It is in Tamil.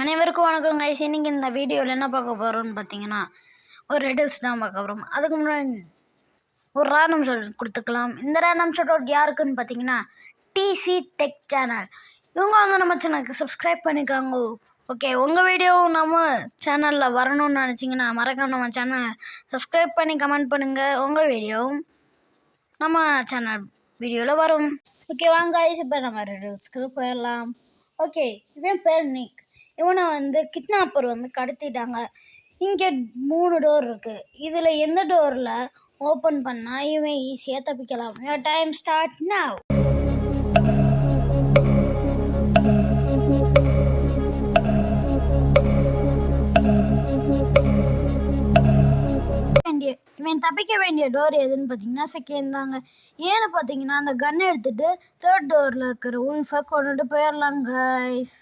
அனைவருக்கும் வணக்கம் கைஸ் இன்னைக்கு இந்த வீடியோவில் என்ன பார்க்க போகிறோம்னு பார்த்தீங்கன்னா ஒரு ரெடில்ஸ் தான் பார்க்க போகிறோம் அதுக்கு முன்னாடி ஒரு ரேண்டம் ஷாட் கொடுத்துக்கலாம். இந்த ரேண்டம் ஷாட் அவுட் யாருக்குன்னு பார்த்தீங்கன்னா டிசி டெக் சேனல் இவங்க வந்து நம்ம சேனலுக்கு சப்ஸ்கிரைப் பண்ணிக்காங்க. ஓகே உங்கள் வீடியோவும் நம்ம சேனலில் வரணும்னு நினச்சிங்கன்னா மறக்காம நம்ம சேனல் சப்ஸ்கிரைப் பண்ணி கமெண்ட் பண்ணுங்கள் உங்கள் வீடியோவும் நம்ம சேனல் வீடியோவில் வரும். ஓகே வாங்க இப்போ நம்ம ரெடில்ஸ்க்கு போயிடலாம். ஓகே இவன் பேர் நிக். இவனை வந்து கிட்னாப்பர் வந்து கடத்திட்டாங்க. இங்கே மூணு டோர் இருக்குது இதில் எந்த டோரில் ஓப்பன் பண்ணால் இவன் ஈஸியாக தப்பிக்கலாம். Time start now. வேண்டிய இவன் தப்பிக்க வேண்டிய டோர் எதுன்னு பார்த்தீங்கன்னா செகண்ட் தாங்க. ஏன்னு பார்த்தீங்கன்னா அந்த கன் எடுத்துட்டு தேர்ட் டோரில் இருக்கிற உல்ஃபை கொண்டுட்டு போயிடலாங்க கைஸ்